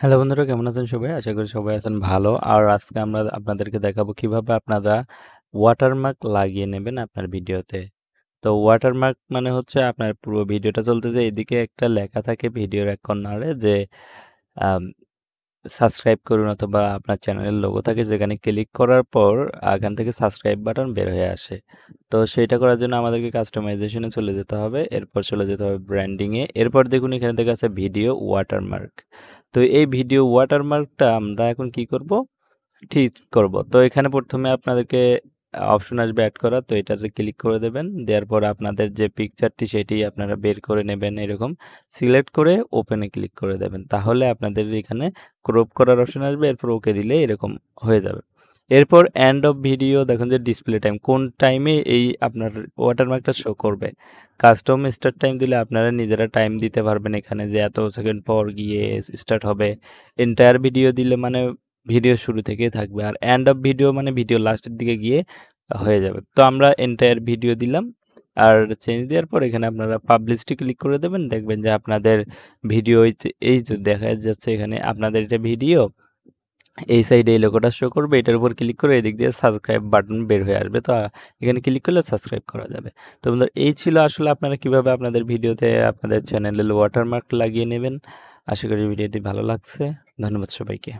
Hello বন্ধুরা, কেমন আছেন সবাই? আশা করি সবাই আছেন ভালো। আর আজকে আমরা আপনাদেরকে দেখাবো কীভাবে আপনারা ওয়াটারমার্ক লাগিয়ে নেবেন আপনার ভিডিওতে। তো ওয়াটারমার্ক মানে হচ্ছে আপনার পুরো ভিডিওটা চলতেছে এদিকে একটা লেখা থাকে ভিডিওর এক কর্নারে যে সাবস্ক্রাইব করুন অথবা আপনার চ্যানেলের লোগো থাকে, যেখানে ক্লিক করার পর এখান থেকে সাবস্ক্রাইব বাটন বের হয়ে আসে। তো সেটা করার জন্য আমাদেরকে কাস্টমাইজেশনে চলে যেতে হবে। এরপর চলে যেতে হবে ব্র্যান্ডিংয়ে এরপর দেখুন এখানে দেখা আছে ভিডিও ওয়াটারমার্ক। তো এই ভিডিও ওয়াটারমার্কটা আমরা এখন কি করব? ঠিক করব। তো এখানে প্রথমে আপনাদেরকে অপশন আসবে অ্যাড করা। তো এটাতে ক্লিক করে দেবেন। দেওয়ার পর আপনাদের যে পিকচারটি সেটি আপনারা বের করে নেবেন এরকম। সিলেক্ট করে ওপেনে ক্লিক করে দেবেন। তাহলে আপনাদের এখানে ক্রপ করার অপশন আসবে। এরপর ওকে দিলে এরকম হয়ে যাবে। এরপর এন্ড অফ ভিডিও দেখুন যে ডিসপ্লে টাইম কোন টাইমে এই আপনার ওয়াটারমার্কটা শো করবে। কাস্টম স্টার্ট টাইম দিলে আপনারা নিজেরা টাইম দিতে পারবেন এখানে যে এত সেকেন্ড পর গিয়ে স্টার্ট হবে। এন্টায়ার ভিডিও দিলে মানে ভিডিও শুরু থেকেই থাকবে। আর এন্ড অফ ভিডিও মানে ভিডিও লাস্টের দিকে গিয়ে হয়ে যাবে। তো আমরা এন্টায়ার ভিডিও দিলাম। আর চেঞ্জ দেওয়ার পর এখানে আপনারা পাবলিশড ক্লিক করে দেবেন। দেখবেন যে আপনাদের ভিডিও এই যে দেখা যাচ্ছে এখানে আপনাদের এটা ভিডিও এই সাইডে এই লোকটা শো করবে। এটার উপর ক্লিক করে এদিক দিয়ে সাবস্ক্রাইব বাটন বের হয়ে আসবে। তো, এখানে ক্লিক করলে সাবস্ক্রাইব করা যাবে। তো বন্ধুরা, এই ছিল আসলে আপনারা কীভাবে আপনাদের ভিডিওতে আপনাদের চ্যানেলের ওয়াটারমার্ক লাগিয়ে নেবেন। আশা করি ভিডিওটি ভালো লাগছে। ধন্যবাদ সবাইকে।